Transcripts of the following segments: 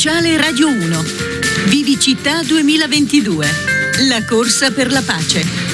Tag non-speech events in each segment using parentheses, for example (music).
Speciale Radio 1. Vivi Città 2022. La corsa per la pace.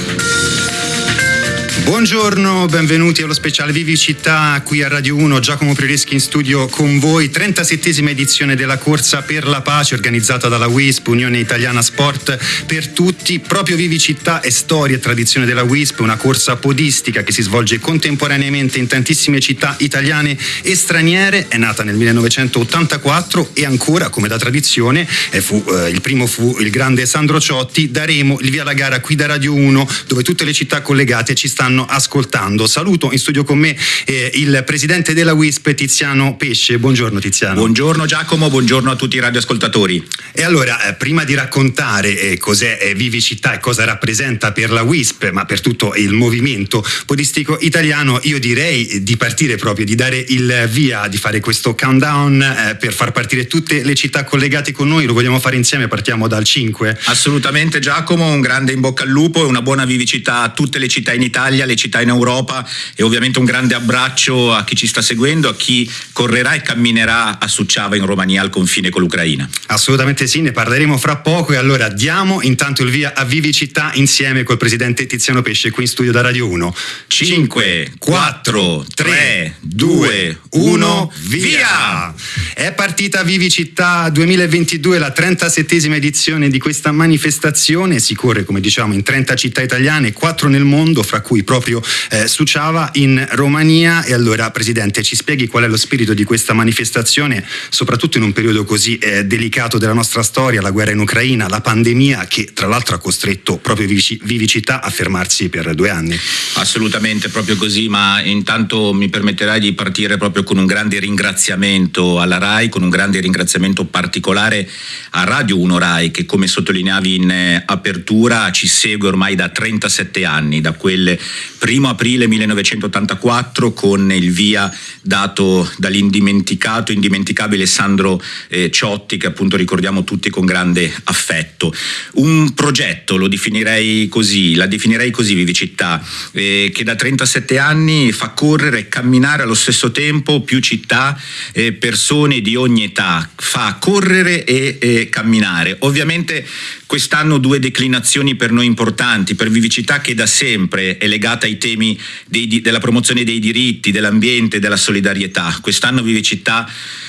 Buongiorno, benvenuti allo speciale Vivi Città qui a Radio 1, Giacomo Prereschi in studio con voi, 37esima edizione della Corsa per la Pace organizzata dalla WISP, Unione Italiana Sport per tutti, proprio Vivi Città è storia e tradizione della WISP, una corsa podistica che si svolge contemporaneamente in tantissime città italiane e straniere, è nata nel 1984 e ancora come da tradizione, fu, eh, il primo fu il grande Sandro Ciotti, daremo il via alla gara qui da Radio 1 dove tutte le città collegate ci stanno stanno ascoltando. Saluto in studio con me eh, il presidente della WISP Tiziano Pesce. Buongiorno Tiziano. Buongiorno Giacomo, buongiorno a tutti i radioascoltatori. E allora, eh, prima di raccontare eh, cos'è eh, Vivicità e cosa rappresenta per la WISP, ma per tutto il movimento podistico italiano, io direi di partire proprio, di dare il via, di fare questo countdown eh, per far partire tutte le città collegate con noi. Lo vogliamo fare insieme, partiamo dal 5. Assolutamente Giacomo, un grande in bocca al lupo e una buona vivicità a tutte le città in Italia, le città in Europa e ovviamente un grande abbraccio a chi ci sta seguendo, a chi correrà e camminerà a Succiava in Romania al confine con l'Ucraina. Assolutamente sì, ne parleremo fra poco e allora diamo intanto il via a Vivi Città insieme col presidente Tiziano Pesce qui in studio da Radio 1. 5, 4, 3, 2, 1, via! È partita Vivi Città 2022, la 37esima edizione di questa manifestazione, si corre come diciamo in 30 città italiane, 4 nel mondo, fra cui proprio proprio eh, Suciava in Romania. E allora, Presidente, ci spieghi qual è lo spirito di questa manifestazione, soprattutto in un periodo così eh, delicato della nostra storia, la guerra in Ucraina, la pandemia che tra l'altro ha costretto proprio Vivicità a fermarsi per due anni. Assolutamente, proprio così, ma intanto mi permetterai di partire proprio con un grande ringraziamento alla RAI, con un grande ringraziamento particolare a Radio 1 RAI che come sottolineavi in eh, apertura ci segue ormai da 37 anni, da quel 1 aprile 1984 con il via dato dall'indimenticato, indimenticabile Sandro eh, Ciotti che appunto ricordiamo tutti con grande affetto. Un progetto, lo definirei così, la definirei così Vivicità, eh, che da 37 anni fa correre e camminare allo stesso tempo più città, eh, persone di ogni età, fa correre e camminare. Ovviamente Quest'anno due declinazioni per noi importanti, per Vivicità che da sempre è legata ai temi dei, della promozione dei diritti, dell'ambiente, della solidarietà. Quest'anno Vivicità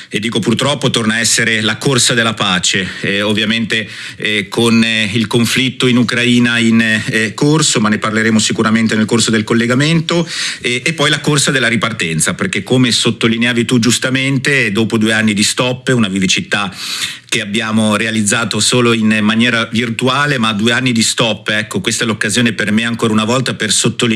e dico purtroppo torna a essere la corsa della pace, eh, ovviamente eh, con eh, il conflitto in Ucraina in eh, corso, ma ne parleremo sicuramente nel corso del collegamento, e poi la corsa della ripartenza, perché come sottolineavi tu giustamente, dopo due anni di stop, una vivicità che abbiamo realizzato solo in maniera virtuale, ma due anni di stop, ecco, questa è l'occasione per me ancora una volta per sottolineare,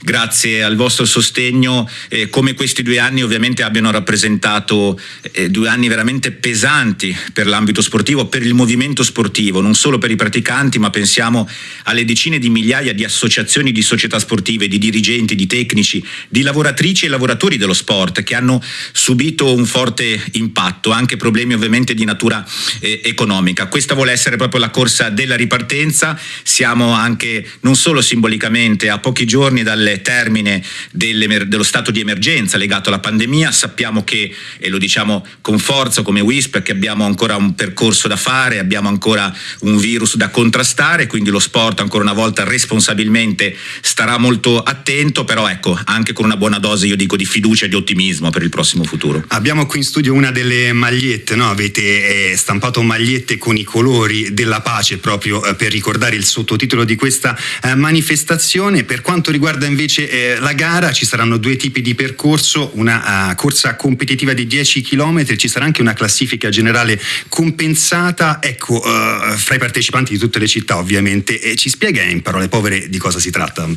grazie al vostro sostegno, eh, come questi due anni ovviamente abbiano rappresentato eh, due anni veramente pesanti per l'ambito sportivo, per il movimento sportivo, non solo per i praticanti, ma pensiamo alle decine di migliaia di associazioni di società sportive, di dirigenti, di tecnici, di lavoratrici e lavoratori dello sport che hanno subito un forte impatto, anche problemi ovviamente di natura eh, economica. Questa vuole essere proprio la corsa della ripartenza, siamo anche non solo simbolicamente a pochi giorni dal termine dello stato di emergenza legato alla pandemia, sappiamo che, e lo diciamo con forza come WISP, che abbiamo ancora un percorso da fare, abbiamo ancora un virus da contrastare, quindi lo sport ancora una volta responsabilmente starà molto attento, però ecco, anche con una buona dose io dico di fiducia e di ottimismo per il prossimo futuro. Abbiamo qui in studio una delle magliette, no? avete eh, stampato magliette con i colori della pace proprio eh, per ricordare il sottotitolo di questa eh, manifestazione. Per quanto riguarda invece eh, la gara ci saranno due tipi di percorso, una uh, corsa competitiva di 10 km, ci sarà anche una classifica generale compensata, ecco, uh, fra i partecipanti di tutte le città ovviamente. E ci spiega in parole povere di cosa si tratta?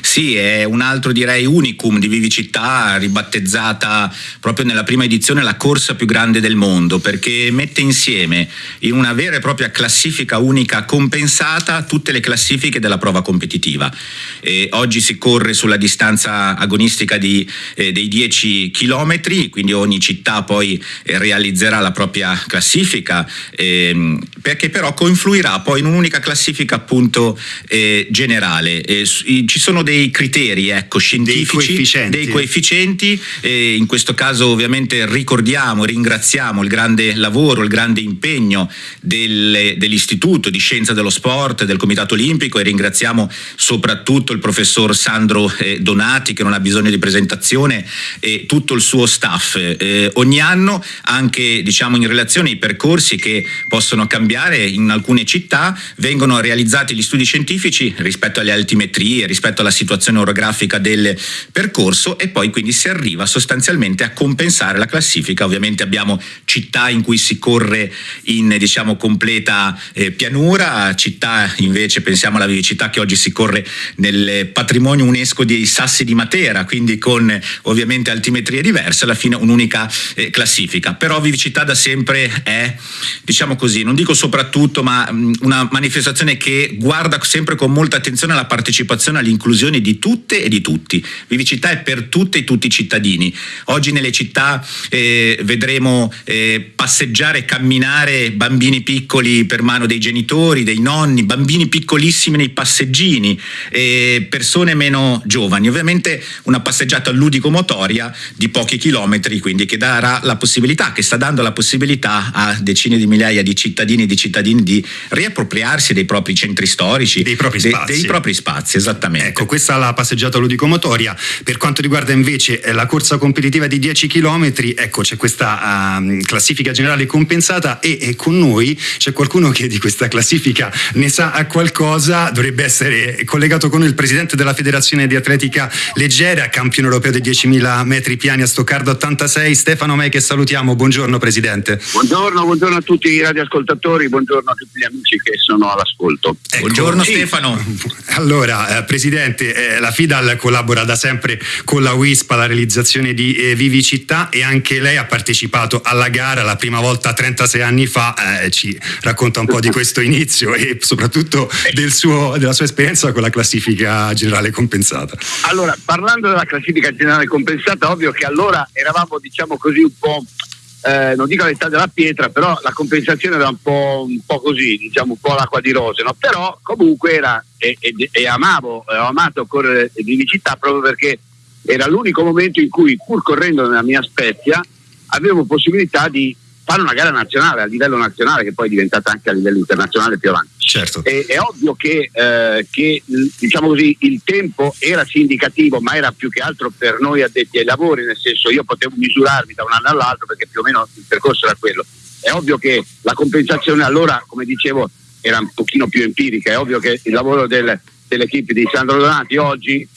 Sì, è un altro direi unicum di Vivicità, ribattezzata proprio nella prima edizione la corsa più grande del mondo, perché mette insieme in una vera e propria classifica unica compensata tutte le classifiche della prova competitiva. E oggi si corre sulla distanza agonistica di, eh, dei 10 km, quindi ogni città poi eh, realizzerà la propria classifica, ehm, perché però confluirà poi in un'unica classifica appunto eh, generale. ci sono dei criteri ecco, scientifici, dei coefficienti, dei coefficienti in questo caso ovviamente ricordiamo, ringraziamo il grande lavoro il grande impegno delle, dell'Istituto di Scienza dello Sport, del Comitato Olimpico e ringraziamo soprattutto il professor Sandro eh, Donati che non ha bisogno di presentazione e tutto il suo staff. Eh, ogni anno anche diciamo, in relazione ai percorsi che possono cambiare in alcune città vengono realizzati gli studi scientifici rispetto alle altimetrie, rispetto alla situazione orografica del percorso e poi quindi si arriva sostanzialmente a compensare la classifica. Ovviamente abbiamo città in cui si corre in diciamo, completa eh, pianura, città invece pensiamo alla vivicità che oggi si corre nel patrimonio UNESCO dei Sassi di Matera, quindi con ovviamente altimetrie diverse, alla fine un'unica eh, classifica. Però vivicità da sempre è, diciamo così, non dico soprattutto, ma mh, una manifestazione che guarda sempre con molta attenzione alla partecipazione, all'inclusione di tutte e di tutti. Vivicità è per tutte e tutti i cittadini. Oggi nelle città eh, vedremo eh, passeggiare, camminare bambini piccoli per mano dei genitori, dei nonni, bambini piccolissimi nei passeggini, eh, persone meno giovani. Ovviamente una passeggiata ludico-motoria di pochi chilometri, quindi che darà la possibilità, che sta dando la possibilità a decine di migliaia di cittadini e di cittadini di riappropriarsi dei propri centri storici, dei propri de, spazi. dei propri spazi, esattamente. Ecco, questa è la passeggiata ludico-motoria. Per quanto riguarda invece eh, la corsa competitiva di 10 km, ecco, c'è questa uh, classifica generale compensata e, e, con noi c'è qualcuno che di questa classifica ne sa qualcosa, dovrebbe essere collegato con il presidente della Federazione di Atletica Leggera, campione europeo dei 10.000 metri piani a Stoccardo 86, Stefano Mei che salutiamo. Buongiorno Presidente. Buongiorno, buongiorno a tutti i radioascoltatori, buongiorno a tutti gli amici che sono all'ascolto. Ecco, buongiorno sì. Stefano. (laughs) Allora, eh, Presidente, eh, la FIDAL collabora da sempre con la WISP alla realizzazione di eh, Vivi Città e anche lei ha partecipato alla gara la prima volta 36 anni fa, eh, ci racconta un po' di questo inizio e soprattutto del suo, della sua esperienza con la classifica generale compensata. Allora, parlando della classifica generale compensata, ovvio che allora eravamo diciamo così un po' eh, non dico all'età della pietra, però la compensazione era un po', un po così, diciamo un po' l'acqua di rose, no? però comunque era, e, e, e amavo, ho amato correre di città proprio perché era l'unico momento in cui pur correndo nella mia Spezia avevo possibilità di fare una gara nazionale a livello nazionale che poi è diventata anche a livello internazionale più avanti. Certo. E, è ovvio che, eh, che diciamo così, il tempo era sì indicativo, ma era più che altro per noi addetti ai lavori, nel senso io potevo misurarmi da un anno all'altro perché più o meno il percorso era quello. È ovvio che la compensazione allora, come dicevo, era un pochino più empirica, è ovvio che il lavoro del, dell'equipe di Sandro Donati oggi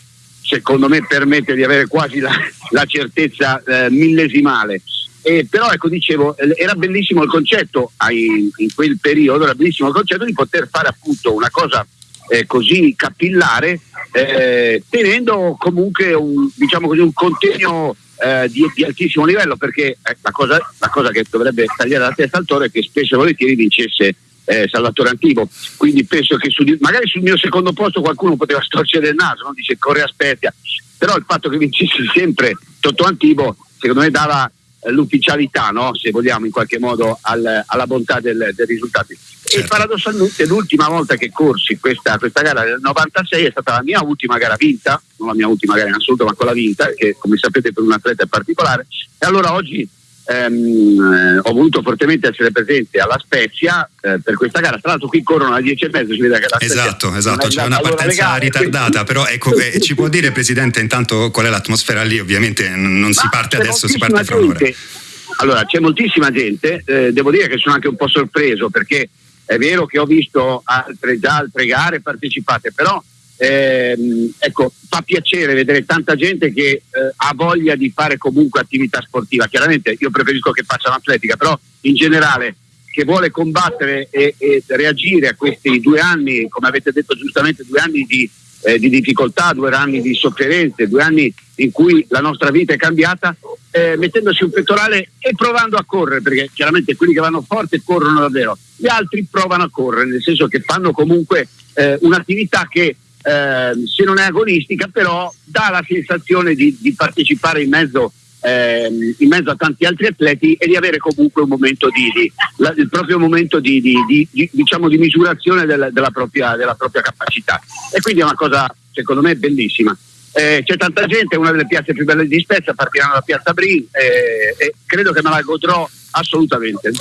secondo me permette di avere quasi la, la certezza eh, millesimale eh, però ecco dicevo era bellissimo il concetto ai, in quel periodo era bellissimo il concetto di poter fare appunto una cosa eh, così capillare eh, tenendo comunque un, diciamo così, un contegno eh, di, di, altissimo livello perché eh, la cosa, la, cosa, che dovrebbe tagliare la testa al toro è che spesso e volentieri vincesse eh, Salvatore Antivo quindi penso che su, magari sul mio secondo posto qualcuno poteva storcere il naso no? dice corre aspetta però il fatto che vincesse sempre Totto Antivo secondo me dava l'ufficialità, no? se vogliamo in qualche modo, al, alla bontà del, del risultato. Certo. E paradossalmente l'ultima volta che corsi questa, questa, gara del 96 è stata la mia ultima gara vinta, non la mia ultima gara in assoluto, ma quella vinta, che come sapete per un atleta è particolare. E allora oggi ehm, ho voluto fortemente essere presente alla Spezia eh, per questa gara. Tra l'altro qui corrono alle 10 e mezza, si vede che la Spezia Esatto, esatto, c'è una partenza ritardata, però ecco, eh, (laughs) ci può dire Presidente intanto qual è l'atmosfera lì? Ovviamente non si parte adesso, si parte fra un'ora. Allora, c'è moltissima gente, eh, devo dire che sono anche un po' sorpreso perché è vero che ho visto altre, già altre gare partecipate, però ehm, ecco, fa piacere vedere tanta gente che eh, ha voglia di fare comunque attività sportiva. Chiaramente io preferisco che facciano atletica, però in generale che vuole combattere e, e reagire a questi due anni, come avete detto giustamente, due anni di, eh, di difficoltà, due anni di sofferenze, due anni in cui la nostra vita è cambiata, eh, mettendosi un pettorale e provando a correre, perché chiaramente quelli che vanno forte corrono davvero, gli altri provano a correre, nel senso che fanno comunque eh, un'attività che eh, se non è agonistica, però dà la sensazione di, di partecipare in mezzo, eh, in mezzo, a tanti altri atleti e di avere comunque di, la, il proprio momento di, diciamo di misurazione del, della, propria, della, propria, capacità. E quindi è una cosa, secondo me, bellissima. Eh, c'è tanta gente, è una delle piazze più belle di Spezia, partiranno da Piazza Brin eh, e credo che me la godrò assolutamente.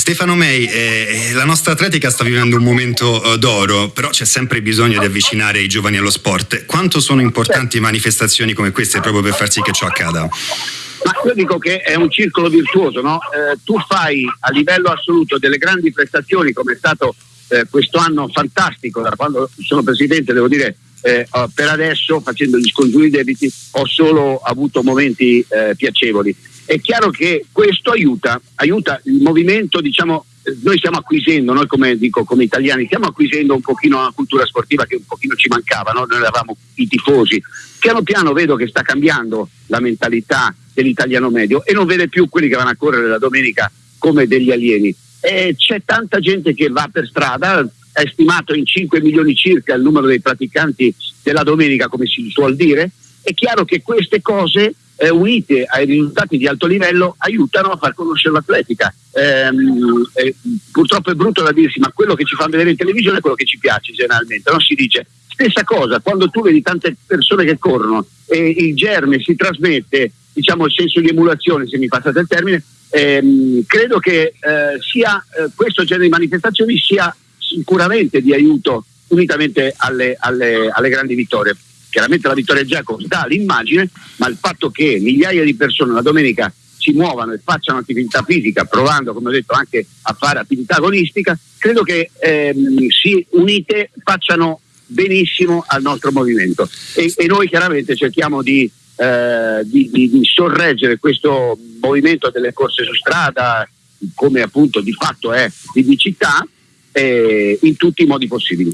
Stefano May, eh, la nostra atletica sta vivendo un momento eh, d'oro, però c'è sempre bisogno di avvicinare i giovani allo sport. Quanto sono importanti manifestazioni come queste proprio per far sì che ciò accada? Ma io dico che è un circolo virtuoso, no? eh, tu fai a livello assoluto delle grandi prestazioni come è stato eh, questo anno fantastico, da quando sono presidente devo dire eh, per adesso facendo gli scongiuri debiti ho solo avuto momenti eh, piacevoli. È chiaro che questo aiuta, aiuta il movimento, diciamo, noi stiamo acquisendo, noi come, dico, come italiani, stiamo acquisendo un pochino una cultura sportiva che un pochino ci mancava, no? noi eravamo i tifosi. Piano piano vedo che sta cambiando la mentalità dell'italiano medio e non vede più quelli che vanno a correre la domenica come degli alieni. E c'è tanta gente che va per strada, è stimato in 5 milioni circa il numero dei praticanti della domenica, come si suol dire. È chiaro che queste cose eh, unite ai risultati di alto livello aiutano a far conoscere l'atletica. Ehm, eh, purtroppo è brutto da dirsi, ma quello che ci fanno vedere in televisione è quello che ci piace generalmente. Non si dice stessa cosa quando tu vedi tante persone che corrono e il germe si trasmette, diciamo il senso di emulazione, se mi passate il termine, ehm, credo che eh, sia eh, questo genere di manifestazioni sia sicuramente di aiuto unitamente alle, alle, alle grandi vittorie. Chiaramente la vittoria Giacomo dà l'immagine, ma il fatto che migliaia di persone la domenica si muovano e facciano attività fisica, provando, come ho detto, anche a fare attività agonistica, credo che ehm, si unite facciano benissimo al nostro movimento. E, e noi chiaramente cerchiamo di, eh, di, di, di sorreggere questo movimento delle corse su strada, come appunto di fatto è di città, eh, in tutti i modi possibili.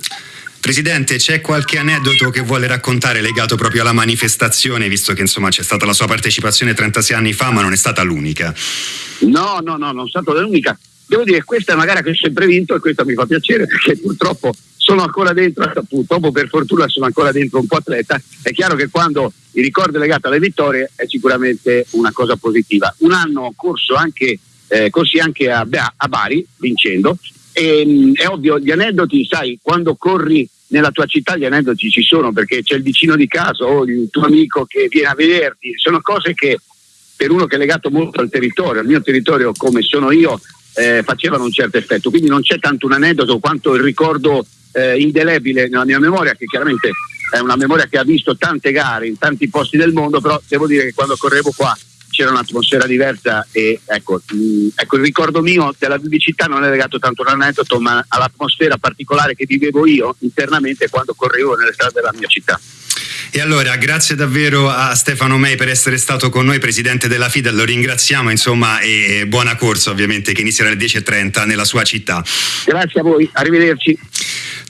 Presidente, c'è qualche aneddoto che vuole raccontare legato proprio alla manifestazione, visto che insomma c'è stata la sua partecipazione 36 anni fa, ma non è stata l'unica? No, no, no, non è stata l'unica. Devo dire, questa è una gara che ho sempre vinto e questo mi fa piacere perché purtroppo sono ancora dentro, purtroppo per fortuna sono ancora dentro un po' atleta. È chiaro che quando il ricordo è legato alle vittorie è sicuramente una cosa positiva. Un anno ho corso anche, eh, corsi anche a, a Bari, vincendo, e, ehm, è ovvio, gli aneddoti, sai, quando corri nella tua città gli aneddoti ci sono perché c'è il vicino di casa o il tuo amico che viene a vederti, sono cose che per uno che è legato molto al territorio, al mio territorio come sono io, eh, facevano un certo effetto. Quindi non c'è tanto un aneddoto quanto il ricordo eh, indelebile nella mia memoria, che chiaramente è una memoria che ha visto tante gare in tanti posti del mondo, però devo dire che quando correvo qua c'era un'atmosfera diversa e ecco, mh, mm, ecco, il ricordo mio della vivicità non è legato tanto all'aneddoto ma all'atmosfera particolare che vivevo io internamente quando correvo nelle strade della mia città. E allora, grazie davvero a Stefano May per essere stato con noi, presidente della FIDA, lo ringraziamo insomma e buona corsa ovviamente che inizierà alle 10.30 nella sua città. Grazie a voi, arrivederci.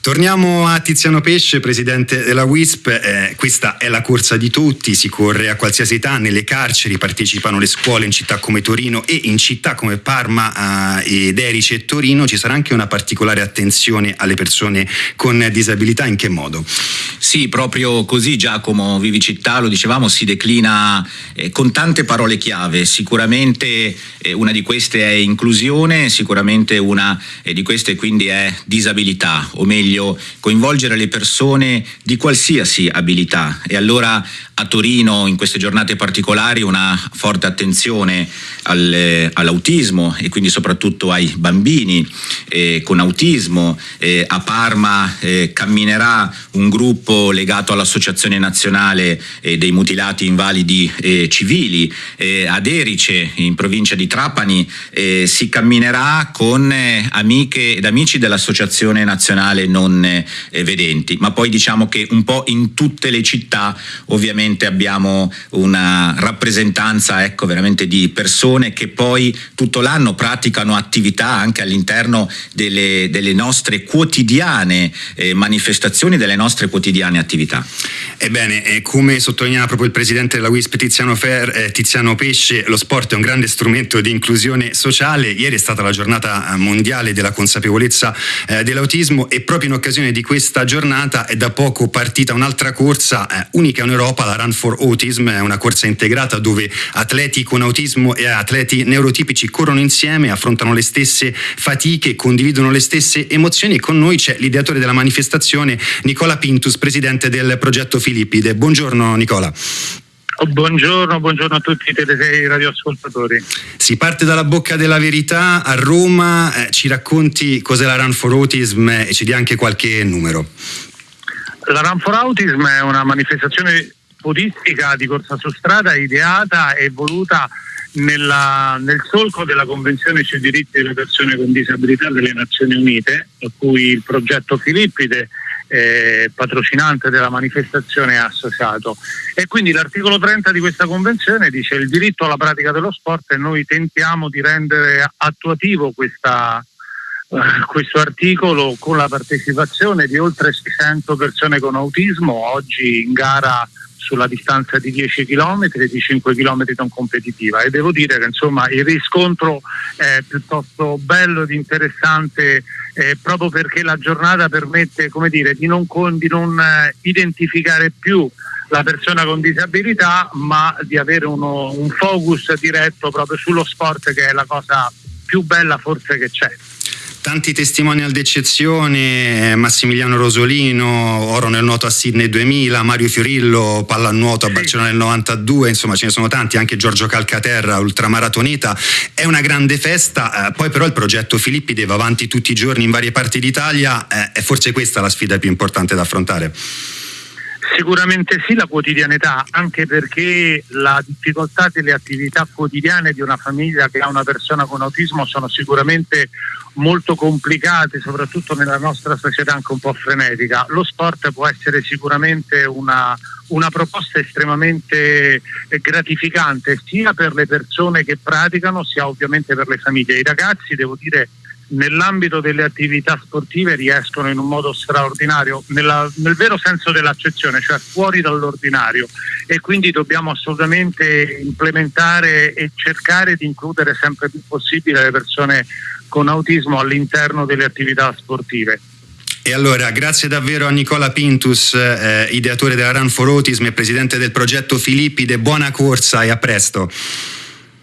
Torniamo a Tiziano Pesce, presidente della WISP. Eh, questa è la corsa di tutti, si corre a qualsiasi età, nelle carceri partecipano le scuole in città come Torino e in città come Parma eh, ed Erice e Torino. Ci sarà anche una particolare attenzione alle persone con disabilità, in che modo? Sì, proprio così Giacomo Vivicittà, lo dicevamo, si declina eh, con tante parole chiave. Sicuramente eh, una di queste è inclusione, sicuramente una eh, di queste quindi è disabilità, o meglio meglio coinvolgere le persone di qualsiasi abilità e allora a Torino in queste giornate particolari una forte attenzione al, all'autismo e quindi soprattutto ai bambini eh, con autismo. Eh, a Parma eh, camminerà un gruppo legato all'Associazione Nazionale eh, dei Mutilati Invalidi eh, Civili. Eh, ad Erice, in provincia di Trapani, si camminerà con amiche ed amici dell'Associazione Nazionale Non Vedenti. Ma poi diciamo che un po' in tutte le città ovviamente abbiamo una rappresentanza ecco, veramente di persone che poi tutto l'anno praticano attività anche all'interno delle, delle nostre quotidiane eh, manifestazioni, delle nostre quotidiane attività. Ebbene, eh, come sottolineava proprio il presidente della WISP Tiziano, Fer, eh, Tiziano Pesce, lo sport è un grande strumento di inclusione sociale. Ieri è stata la giornata eh, mondiale della consapevolezza eh, dell'autismo e proprio in occasione di questa giornata è da poco partita un'altra corsa eh, unica in Europa, la Run for Autism, è una corsa integrata dove atleti con autismo e atleti neurotipici corrono insieme, affrontano le stesse fatiche, condividono le stesse emozioni e con noi c'è l'ideatore della manifestazione Nicola Pintus, presidente del progetto Filippide. Buongiorno Nicola. Buongiorno, buongiorno a tutti i radioascoltatori. Si parte dalla bocca della verità a Roma, eh, ci racconti cos'è la Run for Autism e ci dia anche qualche numero. La Run for Autism è una manifestazione podistica di corsa su strada ideata e voluta nella, nel solco della Convenzione sui diritti delle persone con disabilità delle Nazioni Unite, a cui il progetto Filippide eh, patrocinante della manifestazione è associato. E quindi l'articolo 30 di questa convenzione dice il diritto alla pratica dello sport e noi tentiamo di rendere attuativo questa, eh, questo articolo con la partecipazione di oltre 600 persone con autismo, oggi in gara sulla distanza di 10 km e di 5 km non competitiva e devo dire che insomma il riscontro è piuttosto bello ed interessante eh, proprio perché la giornata permette dire, di non, di non eh, identificare più la persona con disabilità ma di avere uno, un focus diretto proprio sullo sport che è la cosa più bella forse che c'è. Tanti testimonial d'eccezione, Massimiliano Rosolino, oro nel nuoto a Sydney 2000, Mario Fiorillo, pallanuoto a Barcellona nel 92, insomma ce ne sono tanti, anche Giorgio Calcaterra, ultramaratoneta, è una grande festa, eh, poi però il progetto Filippi va avanti tutti i giorni in varie parti d'Italia, eh, è forse questa la sfida più importante da affrontare. Sicuramente sì, la quotidianità, anche perché la difficoltà delle attività quotidiane di una famiglia che ha una persona con autismo sono sicuramente molto complicate, soprattutto nella nostra società anche un po' frenetica. Lo sport può essere sicuramente una, una proposta estremamente gratificante sia per le persone che praticano sia ovviamente per le famiglie. I ragazzi, devo dire, nell'ambito delle attività sportive riescono in un modo straordinario, nella, nel vero senso dell'accezione, cioè fuori dall'ordinario e quindi dobbiamo assolutamente implementare e cercare di includere sempre più possibile le persone con autismo all'interno delle attività sportive. E allora, grazie davvero a Nicola Pintus, eh, ideatore della Run for Autism e presidente del progetto Filippide, buona corsa e a presto.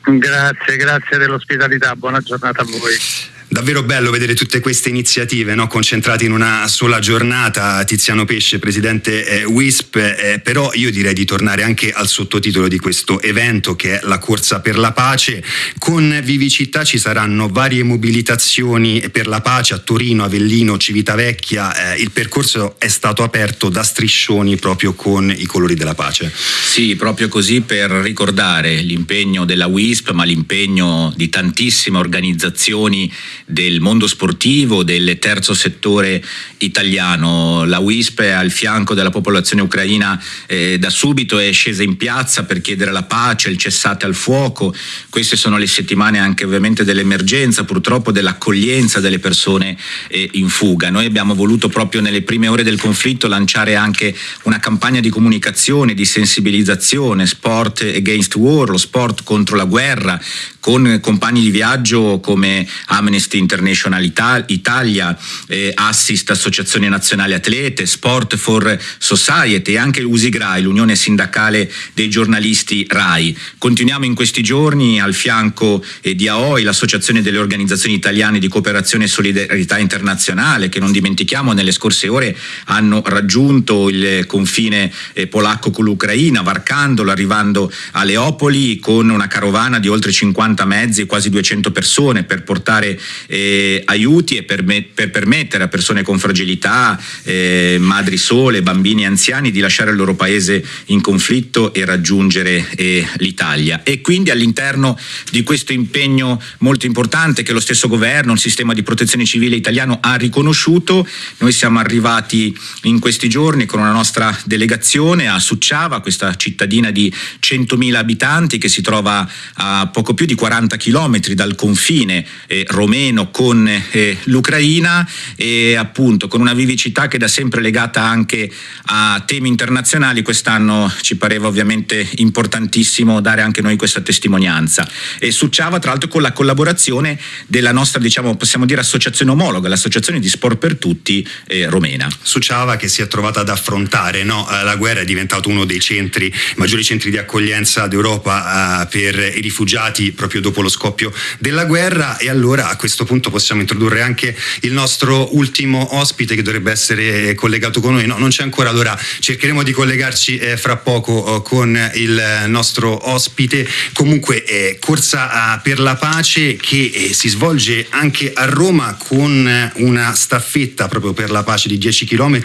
Grazie, grazie dell'ospitalità, buona giornata a voi davvero bello vedere tutte queste iniziative no? concentrate in una sola giornata. Tiziano Pesce, presidente eh, WISP, eh, però io direi di tornare anche al sottotitolo di questo evento che è la corsa per la pace. Con Vivicità ci saranno varie mobilitazioni per la pace a Torino, Avellino, Civitavecchia. Eh, il percorso è stato aperto da striscioni proprio con i colori della pace. Sì, proprio così per ricordare l'impegno della WISP, ma l'impegno di tantissime organizzazioni del mondo sportivo, del terzo settore italiano. La WISP è al fianco della popolazione ucraina eh, da subito è scesa in piazza per chiedere la pace, il cessate al fuoco. Queste sono le settimane anche ovviamente dell'emergenza, purtroppo dell'accoglienza delle persone eh, in fuga. Noi abbiamo voluto proprio nelle prime ore del conflitto lanciare anche una campagna di comunicazione, di sensibilizzazione, sport against war, lo sport contro la guerra, con compagni di viaggio come Amnesty International Italia, eh, Assist Associazione Nazionale Atlete, Sport for Society e anche l'USIGRAI, l'Unione Sindacale dei Giornalisti RAI. Continuiamo in questi giorni al fianco eh, di AOI, l'Associazione delle Organizzazioni Italiane di Cooperazione e Solidarietà Internazionale, che non dimentichiamo nelle scorse ore hanno raggiunto il confine eh, polacco con l'Ucraina, varcandolo, arrivando a Leopoli con una carovana di oltre 50 50 mezzi, quasi 200 persone per portare eh, aiuti e per, me, per, permettere a persone con fragilità, eh, madri sole, bambini e anziani di lasciare il loro paese in conflitto e raggiungere eh, l'Italia. E quindi all'interno di questo impegno molto importante che lo stesso governo, il sistema di protezione civile italiano ha riconosciuto, noi siamo arrivati in questi giorni con una nostra delegazione a Succiava, questa cittadina di 100.000 abitanti che si trova a poco più di 40 chilometri dal confine eh, romeno con eh, l'Ucraina e appunto con una vivicità che da sempre legata anche a temi internazionali, quest'anno ci pareva ovviamente importantissimo dare anche noi questa testimonianza. E Succiava tra l'altro con la collaborazione della nostra, diciamo, possiamo dire associazione omologa, l'associazione di sport per tutti eh, romena. Succiava che si è trovata ad affrontare no? Eh, la guerra, è diventato uno dei centri, maggiori centri di accoglienza d'Europa eh, per i rifugiati proprio dopo lo scoppio della guerra e allora a questo questo punto possiamo introdurre anche il nostro ultimo ospite che dovrebbe essere collegato con noi. No, non c'è ancora, allora cercheremo di collegarci eh, fra poco eh, con il nostro ospite. Comunque, eh, corsa per la pace che eh, si svolge anche a Roma con una staffetta proprio per la pace di 10 km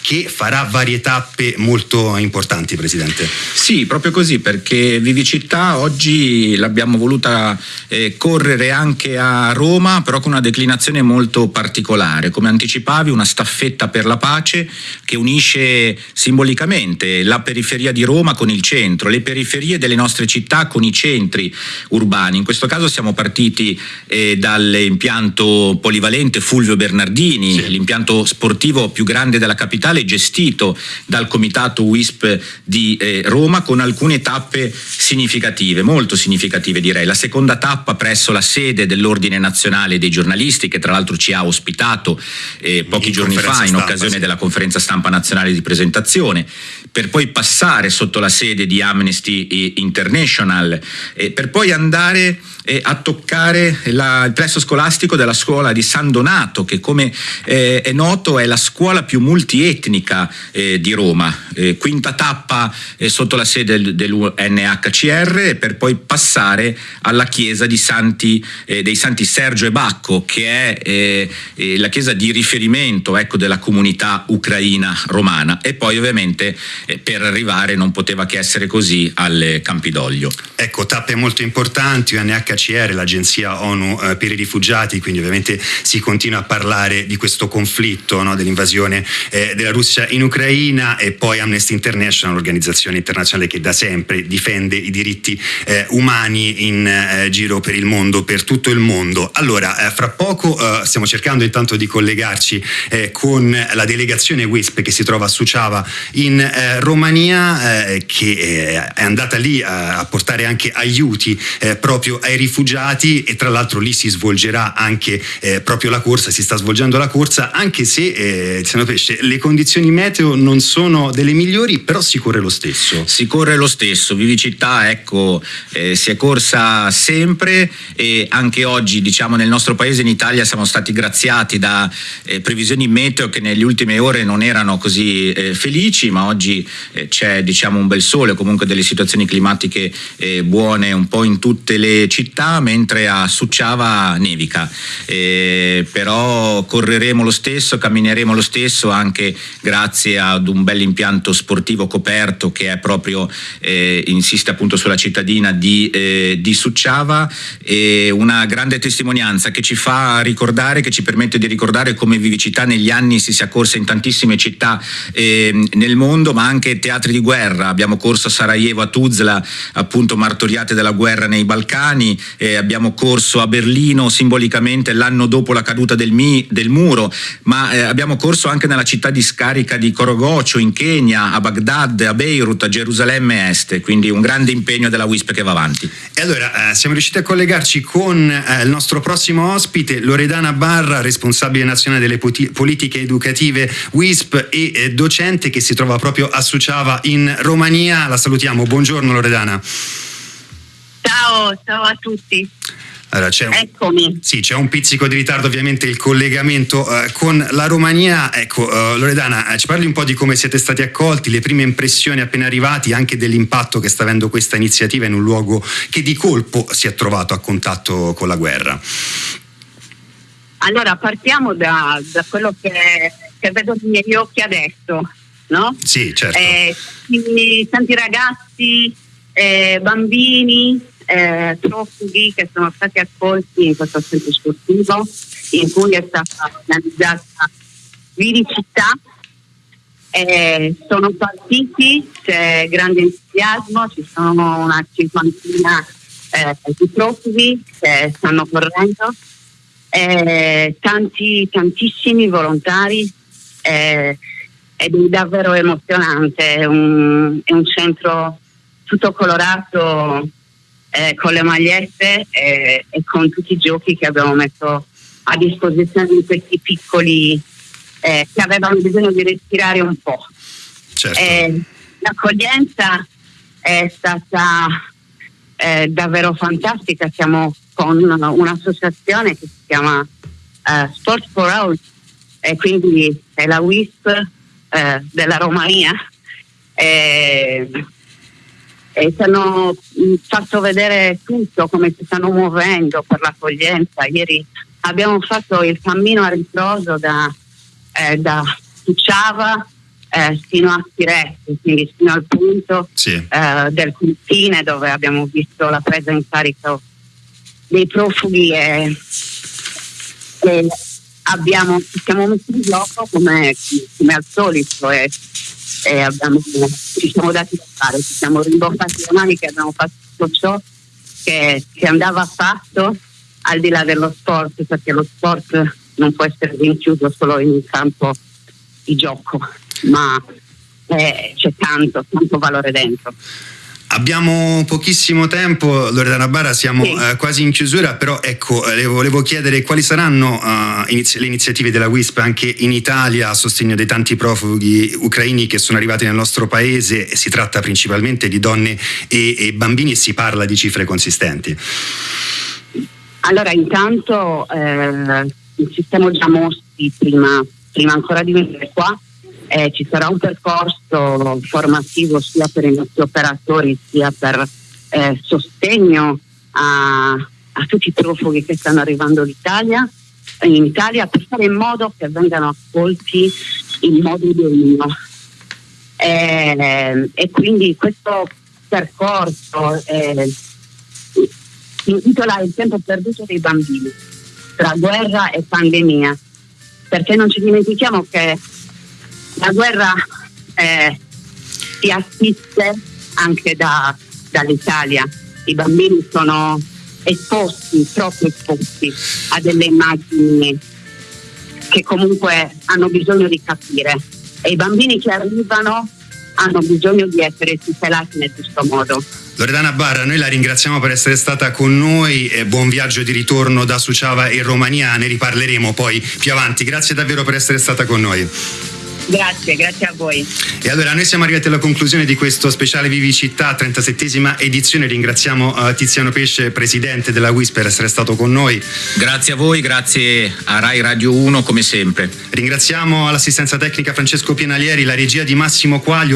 che farà varie tappe molto importanti, Presidente. Sì, proprio così, perché Vivicità oggi l'abbiamo voluta eh, correre anche a Roma, però con una declinazione molto particolare. Come anticipavi, una staffetta per la pace che unisce simbolicamente la periferia di Roma con il centro, le periferie delle nostre città con i centri urbani. In questo caso siamo partiti eh, dall'impianto polivalente Fulvio Bernardini, sì. l'impianto sportivo più grande della capitale, gestito dal comitato WISP di eh, Roma con alcune tappe significative, molto significative direi. La seconda tappa presso la sede dell'Ordine Nazionale dei Giornalisti, che tra l'altro ci ha ospitato eh, pochi in giorni fa in occasione sì. della conferenza stampa nazionale di presentazione, per poi passare sotto la sede di Amnesty International, eh, per poi andare eh, a toccare la, il plesso scolastico della scuola di San Donato, che come eh, è noto è la scuola più multietnica eh, di Roma. Eh, quinta tappa sotto la sede del, dell'UNHCR per poi passare alla chiesa Santi, dei Santi Sergio Bacco, che è la chiesa di riferimento ecco, della comunità ucraina romana. E poi ovviamente per arrivare non poteva che essere così al Campidoglio. Ecco, tappe molto importanti, UNHCR l'agenzia ONU eh, per i rifugiati, quindi ovviamente si continua a parlare di questo conflitto, no, dell'invasione eh, della Russia in Ucraina e poi Amnesty International, l'organizzazione internazionale che da sempre difende i diritti eh, umani in eh, giro per il mondo, per tutto il mondo. Allora, eh, fra poco eh, stiamo cercando intanto di collegarci con la delegazione WISP che si trova a Suciava in Romania, che è andata lì a portare anche aiuti proprio ai rifugiati e tra l'altro lì si svolgerà anche eh, proprio la corsa, si sta svolgendo la corsa, anche se eh, Pesce, le condizioni meteo non sono delle migliori, però si corre lo stesso. Si corre lo stesso, Vivicità ecco, eh, si è corsa sempre e anche oggi diciamo nel nostro paese in Italia siamo stati graziati da eh, previsioni meteo che nelle ultime ore non erano così eh, felici, ma oggi eh, c'è diciamo un bel sole, comunque delle situazioni climatiche buone un po' in tutte le città mentre a Succiava nevica, eh, però correremo lo stesso, cammineremo lo stesso anche grazie ad un bel impianto sportivo coperto che è proprio, eh, insiste appunto sulla cittadina di, eh, di Succiava. E una grande testimonianza che ci fa ricordare, che ci permette di ricordare come vivicità negli anni si sia corsa in tantissime città ehm, nel mondo ma anche teatri di guerra, abbiamo corso a Sarajevo, a Tuzla, appunto martoriate della guerra nei Balcani, eh, abbiamo corso a Berlino simbolicamente l'anno dopo la caduta del, mi, del muro, ma eh, abbiamo corso anche nella città di scarica di Korogocho in Kenya, a Baghdad, a Beirut, a Gerusalemme Est, quindi un grande impegno della WISP che va avanti. E allora eh, siamo riusciti a collegarci con eh, il nostro prossimo ospite, Loredana Barra, responsabile nazionale delle politiche educative WISP e eh, docente che si trova proprio a Suciava in Romania. La salutiamo, buongiorno Loredana. Ciao, ciao a tutti. Allora, c'è un, Eccomi. Sì, c'è un pizzico di ritardo ovviamente il collegamento uh, con la Romania. Ecco, uh, Loredana, uh, ci parli un po' di come siete stati accolti, le prime impressioni appena arrivati, anche dell'impatto che sta avendo questa iniziativa in un luogo che di colpo si è trovato a contatto con la guerra. Allora, partiamo da, da quello che, che, vedo miei occhi adesso, no? Sì, certo. Eh, tanti ragazzi, eh, bambini, eh, profughi che sono stati accolti in questo centro sportivo in cui è stata organizzata Vivicità. Eh, sono partiti, c'è grande entusiasmo, ci sono una cinquantina eh, di profughi che stanno correndo, eh, tanti, tantissimi volontari eh, ed è davvero emozionante, è un, è un centro tutto colorato eh, con le magliette e, e, con tutti i giochi che abbiamo messo a disposizione di questi piccoli eh, che avevano bisogno di respirare un po'. Certo. Eh, l'accoglienza è stata eh, davvero fantastica, siamo con un'associazione che si chiama uh, Sport for All e quindi è la WISP della Romania e, e ci hanno mm, fatto vedere tutto come si stanno muovendo per l'accoglienza. Ieri abbiamo fatto il cammino a ritroso da, eh, da Suciava eh, fino a Firenze, quindi fino al punto sì. eh, del confine dove abbiamo visto la presa in carico dei profughi e, e abbiamo, siamo messi in gioco come, come al solito e, e abbiamo, ci siamo dati da fare, ci siamo rimboccati le mani che abbiamo fatto tutto ciò che, che andava fatto al di là dello sport, perché lo sport non può essere rinchiuso solo in un campo di gioco, ma eh, c'è tanto, tanto valore dentro. Abbiamo pochissimo tempo, Loredana Barra, siamo sì. eh, quasi in chiusura, però ecco, eh, le volevo chiedere quali saranno uh, inizi- le iniziative della WISP anche in Italia a sostegno dei tanti profughi ucraini che sono arrivati nel nostro paese, si tratta principalmente di donne e, e bambini e si parla di cifre consistenti. Allora, intanto eh, ci siamo già mossi prima, prima ancora di venire qua. Eh, ci sarà un percorso formativo sia per i nostri operatori sia per eh, sostegno a, a, tutti i profughi che stanno arrivando in Italia, in Italia per fare in modo che vengano accolti in modo deguno. Eh, e quindi questo percorso eh, intitola Il tempo perduto dei bambini, tra guerra e pandemia, perché non ci dimentichiamo che la guerra eh, si assiste anche da, dall'Italia, i bambini sono esposti, troppo esposti a delle immagini che comunque hanno bisogno di capire e i bambini che arrivano hanno bisogno di essere tutelati nel giusto modo. Loredana Barra, noi la ringraziamo per essere stata con noi e buon viaggio di ritorno da Suciava in Romania, ne riparleremo poi più avanti. Grazie davvero per essere stata con noi. Grazie, grazie a voi. E allora noi siamo arrivati alla conclusione di questo speciale Vivicità, 37esima edizione. Ringraziamo uh, Tiziano Pesce, presidente della WIS, per essere stato con noi. Grazie a voi, grazie a Rai Radio 1 come sempre. Ringraziamo l'assistenza tecnica Francesco Pienalieri, la regia di Massimo Quaglio.